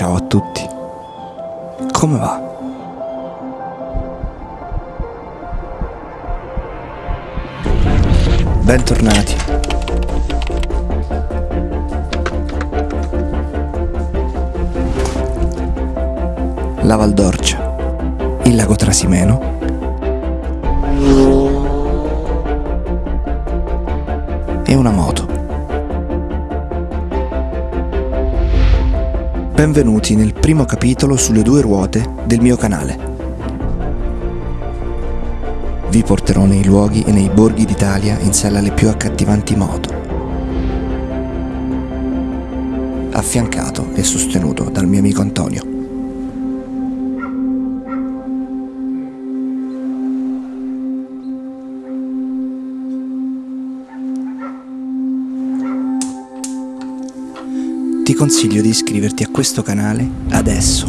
Ciao a tutti. Come va? Bentornati. La Val d'Orcia, il lago Trasimeno e una moto. Benvenuti nel primo capitolo sulle due ruote del mio canale. Vi porterò nei luoghi e nei borghi d'Italia in sella alle più accattivanti moto. Affiancato e sostenuto dal mio amico Antonio. Consiglio di iscriverti a questo canale adesso.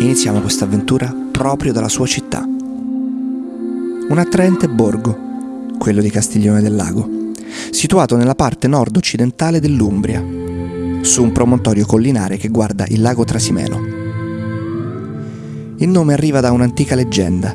Iniziamo questa avventura proprio dalla sua città. Un attraente borgo, quello di Castiglione del Lago, situato nella parte nord-occidentale dell'Umbria, su un promontorio collinare che guarda il lago Trasimeno. Il nome arriva da un'antica leggenda.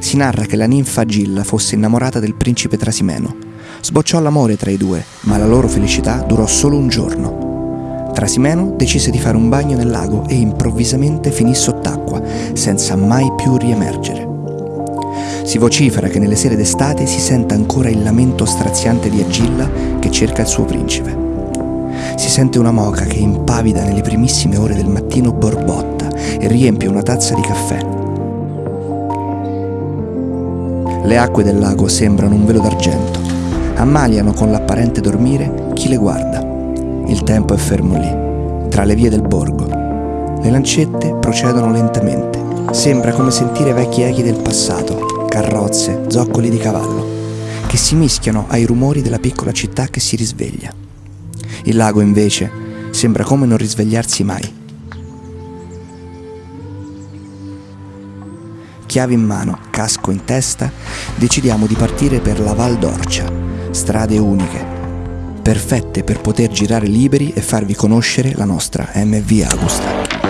Si narra che la ninfa Gilla fosse innamorata del principe Trasimeno. Sbocciò l'amore tra i due, ma la loro felicità durò solo un giorno. Trasimeno decise di fare un bagno nel lago e improvvisamente finì sott'acqua, senza mai più riemergere. Si vocifera che nelle sere d'estate si senta ancora il lamento straziante di Agilla che cerca il suo principe. Si sente una moca che impavida nelle primissime ore del mattino borbotta e riempie una tazza di caffè. Le acque del lago sembrano un velo d'argento. Ammaliano con l'apparente dormire chi le guarda. Il tempo è fermo lì, tra le vie del borgo. Le lancette procedono lentamente. Sembra come sentire vecchi echi del passato, carrozze, zoccoli di cavallo, che si mischiano ai rumori della piccola città che si risveglia. Il lago invece sembra come non risvegliarsi mai. Chiavi in mano, casco in testa, decidiamo di partire per la Val d'Orcia, strade uniche, perfette per poter girare liberi e farvi conoscere la nostra MV Agusta.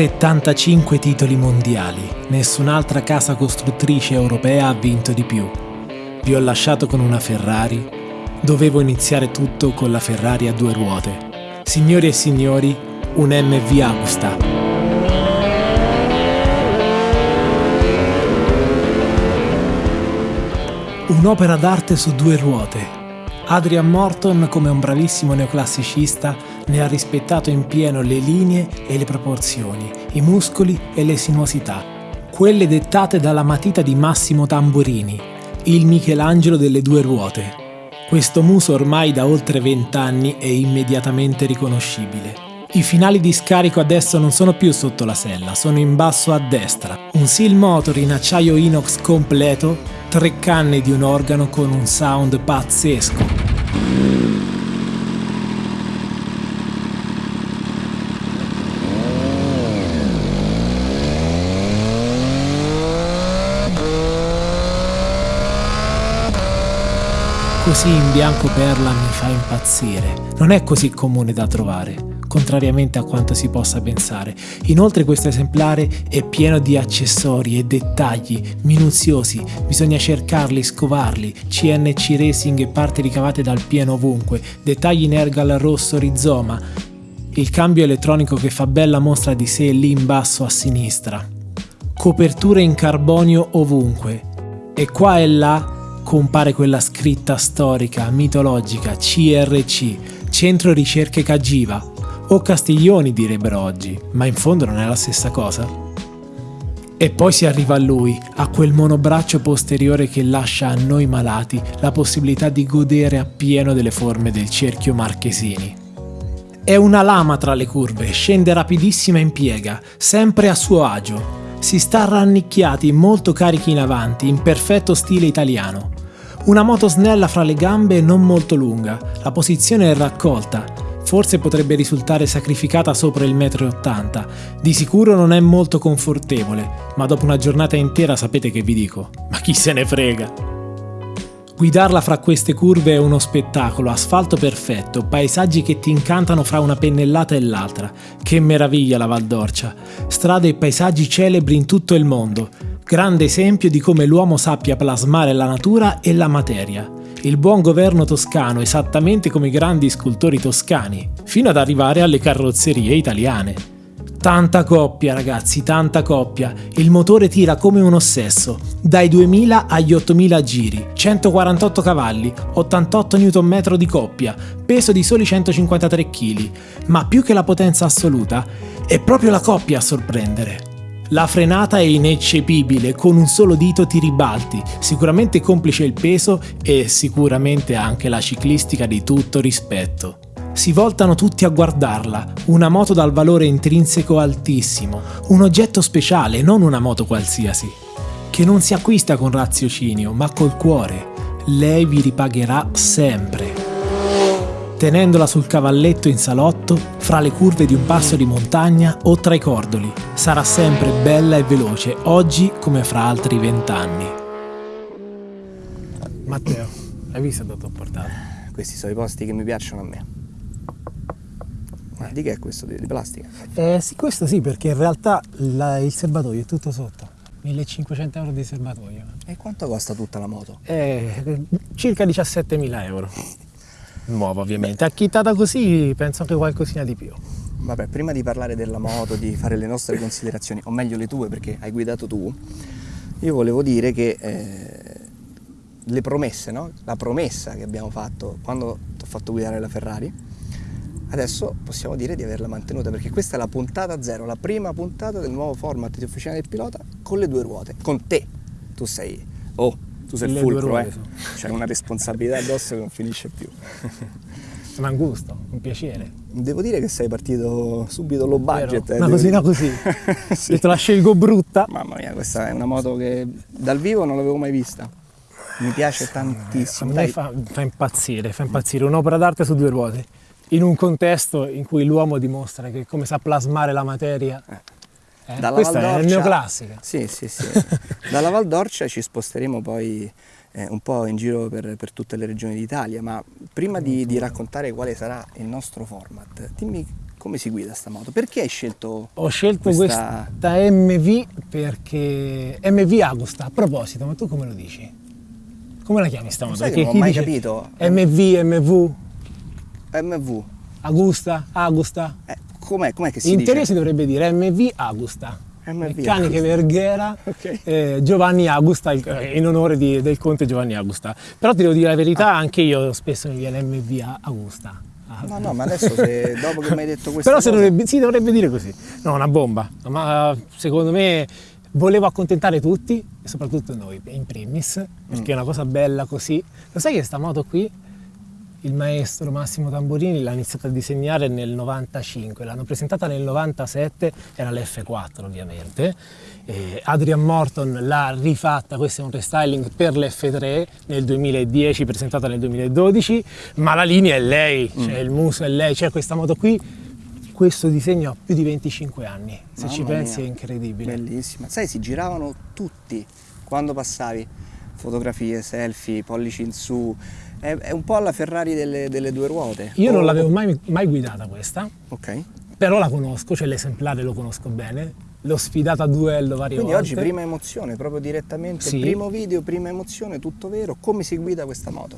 ...75 titoli mondiali. Nessun'altra casa costruttrice europea ha vinto di più. Vi ho lasciato con una Ferrari. Dovevo iniziare tutto con la Ferrari a due ruote. Signori e signori, un MV Agusta. Un'opera d'arte su due ruote. Adrian Morton, come un bravissimo neoclassicista, ne ha rispettato in pieno le linee e le proporzioni, i muscoli e le sinuosità, quelle dettate dalla matita di Massimo Tamburini, il Michelangelo delle due ruote. Questo muso ormai da oltre vent'anni è immediatamente riconoscibile. I finali di scarico adesso non sono più sotto la sella, sono in basso a destra. Un seal motor in acciaio inox completo, tre canne di un organo con un sound pazzesco. Così in bianco perla mi fa impazzire. Non è così comune da trovare contrariamente a quanto si possa pensare. Inoltre questo esemplare è pieno di accessori e dettagli minuziosi, bisogna cercarli, scovarli, CNC Racing e parti ricavate dal pieno ovunque, dettagli in ergal rosso rizoma, il cambio elettronico che fa bella mostra di sé lì in basso a sinistra, coperture in carbonio ovunque, e qua e là compare quella scritta storica, mitologica, CRC, Centro Ricerche Cagiva, o Castiglioni direbbero oggi, ma in fondo non è la stessa cosa. E poi si arriva a lui, a quel monobraccio posteriore che lascia a noi malati la possibilità di godere appieno delle forme del cerchio marchesini. È una lama tra le curve, scende rapidissima in piega, sempre a suo agio. Si sta rannicchiati, molto carichi in avanti, in perfetto stile italiano. Una moto snella fra le gambe e non molto lunga, la posizione è raccolta, forse potrebbe risultare sacrificata sopra il 1,80 m. Di sicuro non è molto confortevole, ma dopo una giornata intera sapete che vi dico. Ma chi se ne frega? Guidarla fra queste curve è uno spettacolo, asfalto perfetto, paesaggi che ti incantano fra una pennellata e l'altra. Che meraviglia la Val d'Orcia! Strade e paesaggi celebri in tutto il mondo. Grande esempio di come l'uomo sappia plasmare la natura e la materia il buon governo toscano esattamente come i grandi scultori toscani, fino ad arrivare alle carrozzerie italiane. Tanta coppia ragazzi, tanta coppia. Il motore tira come un ossesso, dai 2000 agli 8000 giri, 148 cavalli, 88 Nm di coppia, peso di soli 153 kg. Ma più che la potenza assoluta, è proprio la coppia a sorprendere. La frenata è ineccepibile, con un solo dito ti ribalti, sicuramente complice il peso e sicuramente anche la ciclistica di tutto rispetto. Si voltano tutti a guardarla, una moto dal valore intrinseco altissimo, un oggetto speciale, non una moto qualsiasi, che non si acquista con raziocinio, ma col cuore. Lei vi ripagherà sempre tenendola sul cavalletto in salotto, fra le curve di un passo di montagna o tra i cordoli. Sarà sempre bella e veloce, oggi come fra altri vent'anni. Matteo, hai visto dove ho portato? Questi sono i posti che mi piacciono a me. Che è questo? Di, di plastica? Eh sì, questo sì, perché in realtà la, il serbatoio è tutto sotto. 1500 euro di serbatoio. E quanto costa tutta la moto? Eh, circa 17.000 euro nuova ovviamente. Acchittata così penso anche qualcosina di più. Vabbè, prima di parlare della moto, di fare le nostre considerazioni, o meglio le tue perché hai guidato tu, io volevo dire che eh, le promesse, no? la promessa che abbiamo fatto quando ti ho fatto guidare la Ferrari, adesso possiamo dire di averla mantenuta perché questa è la puntata zero, la prima puntata del nuovo format di Officina del Pilota con le due ruote, con te. Tu sei, oh, tu sei il fulcro, eh. C'è una responsabilità addosso che non finisce più. Ma un gusto, un piacere. Devo dire che sei partito subito low budget. Eh, Ma così, no così. sì. Te la scelgo brutta. Mamma mia, questa è una moto che dal vivo non l'avevo mai vista. Mi piace tantissimo. A me fa, fa, impazzire, fa impazzire. Un'opera d'arte su due ruote. In un contesto in cui l'uomo dimostra che come sa plasmare la materia. Eh eh? Dalla Questa Valdorcia, è neoclassica. Sì, sì, sì. Dalla Val d'Orcia ci sposteremo poi eh, un po' in giro per, per, tutte le regioni d'Italia, ma prima di, di, raccontare quale sarà il nostro format, dimmi come si guida sta moto? Perché hai scelto Ho scelto questa, questa MV perché MV Agusta, a proposito, ma tu come lo dici? Come la chiami sta moto? Perché non ho mai capito. MV, MV? MV. Agusta, Agusta. Eh, com'è, com'è che si In dice? teoria si dovrebbe dire MV Agusta. MV Meccaniche Agusta. Verghera, okay. eh, Giovanni Agusta, in onore di, del conte Giovanni Agusta. Però ti devo dire la verità, ah. anche io spesso mi viene MV Agusta. No, no, ma adesso se, dopo che mi hai detto questo. Però dovrebbe, si dovrebbe dire così. No, una bomba. Ma secondo me volevo accontentare tutti, e soprattutto noi in primis, perché mm. è una cosa bella così. Lo sai che sta moto qui il maestro Massimo Tamburini l'ha iniziata a disegnare nel 95, l'hanno presentata nel 97, era l'F4 ovviamente, e Adrian Morton l'ha rifatta, questo è un restyling per l'F3 nel 2010, presentata nel 2012, ma la linea è lei, mm. cioè il muso è lei, c'è questa moto qui, questo disegno ha più di 25 anni, se Mamma ci pensi mia. è incredibile. Bellissima, sai si giravano tutti quando passavi, fotografie, selfie, pollici in su, È, è un po' alla Ferrari delle, delle due ruote. Io O- non l'avevo mai, mai guidata questa, Ok. però la conosco, cioè l'esemplare lo conosco bene, l'ho sfidata a duello varie Quindi volte. oggi prima emozione, proprio direttamente, Sì. primo video, prima emozione, tutto vero. Come si guida questa moto?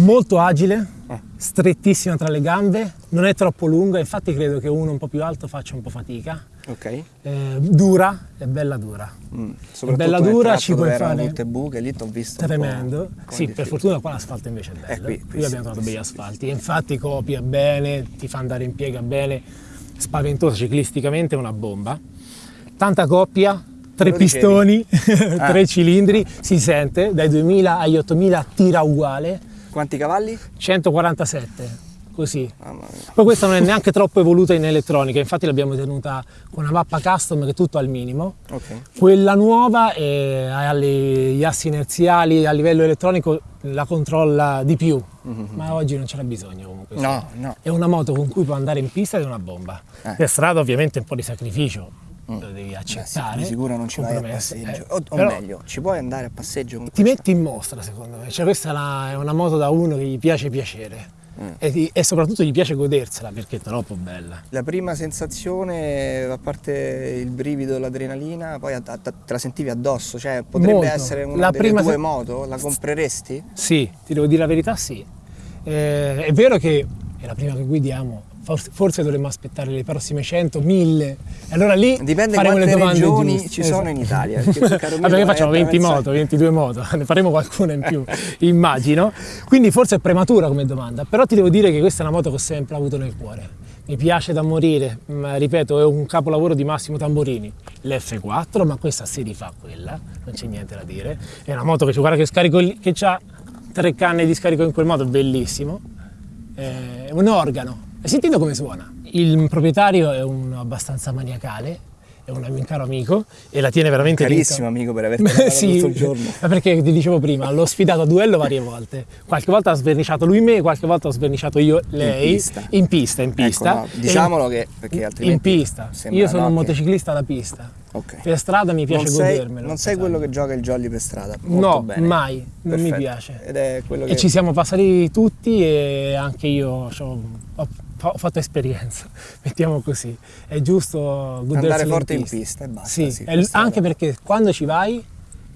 Molto agile, Ah. strettissima tra le gambe, non è troppo lunga, infatti credo che uno un po' più alto faccia un po' fatica. Ok. Eh, dura, è bella dura. Mm. Soprattutto bella dura, ci puoi fare- tutte buche, lì ti ho visto Tremendo. Sì, per fortuna qua l'asfalto invece è bello. Eh, qui- qui qui sì, abbiamo trovato qui begli sì, asfalti. E infatti copia bene, ti fa andare in piega bene, spaventosa ciclisticamente, è una bomba. Tanta coppia, tre pistoni, Ah. tre cilindri, si sente, dai 2000 agli 8000 tira uguale, Quanti cavalli? 147, così. Poi questa non è neanche troppo evoluta in elettronica, infatti l'abbiamo tenuta con una mappa custom che è tutto al minimo. Ok. Quella nuova ha gli assi inerziali a livello elettronico la controlla di più, ma oggi non c'era bisogno comunque. No, no. È una moto con cui puoi andare in pista ed è una bomba. Eh. Per strada ovviamente un po' di sacrificio lo devi Beh, sì, accettare. sicuro non ci vai a passeggio. eh. O, o Però meglio, ci puoi andare a passeggio con ti questa? metti in mostra secondo me, cioè questa è una, è una moto da uno che gli piace piacere Mm. e, ti- e soprattutto gli piace godersela perché è troppo bella. La prima sensazione, a parte il brivido, l'adrenalina, poi a- a- te la sentivi addosso, cioè potrebbe Molto. essere una La delle prima tue moto? La compreresti? Sì, ti devo dire la verità, sì. Eh, è vero che è la prima che guidiamo, forse, dovremmo aspettare le prossime 100, 1000. E allora lì Dipende faremo le domande regioni giuste. ci sono Esatto. in Italia, perché, è facciamo 20 attraversare- moto, 22 moto, ne faremo qualcuna in più, immagino. Quindi forse è prematura come domanda, però ti devo dire che questa è una moto che ho sempre avuto nel cuore. Mi piace da morire, ma ripeto, è un capolavoro di Massimo Tamborini. L'F4, ma questa si rifà a quella, non c'è niente da dire. È una moto che, guarda che scarico lì- che ha tre canne di scarico in quel modo, bellissimo. È un organo. Hai sentito come suona? Il proprietario è un abbastanza maniacale, è un mio caro amico e la tiene veramente dritta. Carissimo amico per averti parlato sì, tutto il giorno. ma perché ti dicevo prima, l'ho sfidato a duello varie volte. Qualche volta ha sverniciato lui me, qualche volta ho sverniciato io lei. pista. In pista, in pista. Ecco, no, diciamolo che- perché altrimenti In pista. Io sono no, un che- motociclista da pista. Ok. Per strada mi piace non sei, godermelo. non sei quello che gioca il jolly per strada. Molto No, bene. mai, non mi Perfetto. piace. Ed è quello che E ci siamo passati tutti e anche io c'ho- ho, ho fatto esperienza, mettiamo così. È giusto Andare forte in pista. pista e basta, Sì, sì, per anche perché quando ci vai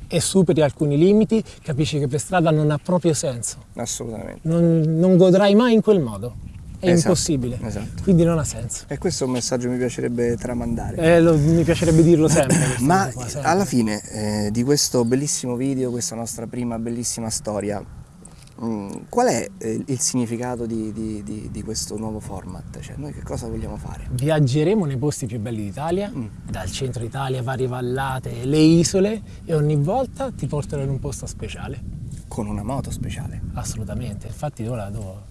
e superi alcuni limiti, capisci che per strada non ha proprio senso. assolutamente. Non, non godrai mai in quel modo. È Esatto, impossibile. esatto. Quindi non ha senso. E questo è un messaggio che mi piacerebbe tramandare. Eh, lo- mi piacerebbe dirlo sempre. Ma qua, sempre. alla fine eh, di questo bellissimo video, questa nostra prima bellissima storia, qual è eh, il significato di, di- di- di questo nuovo format? Cioè, noi che cosa vogliamo fare? Viaggeremo nei posti più belli d'Italia, Mm. dal centro Italia, varie vallate, le isole e ogni volta ti porterò in un posto speciale. Con una moto speciale. Assolutamente. Infatti ora, devo-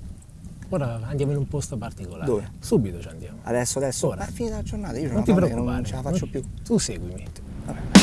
ora andiamo in un posto particolare. Dove? Subito ci andiamo. Adesso, adesso, Ora. è finita la giornata, io Non una ti preoccupare. non ce la faccio non- più. Tu seguimi. Doubting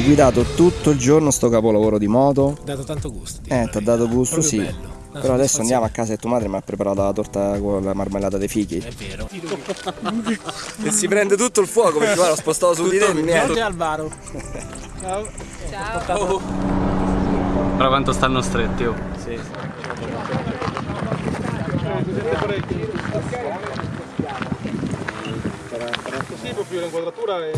hai guidato tutto il giorno sto capolavoro di moto. Ti ha dato tanto gusto. Eh, ti ha dato gusto, Proprio sì. bello. Una Però adesso andiamo a casa e tua madre mi ha preparato la torta con la marmellata dei fichi. È vero. E si prende tutto il fuoco perché guarda, l'ho spostato su di te niente. Alvaro. Ciao. Però quanto stanno stretti, oh. Così proprio l'inquadratura è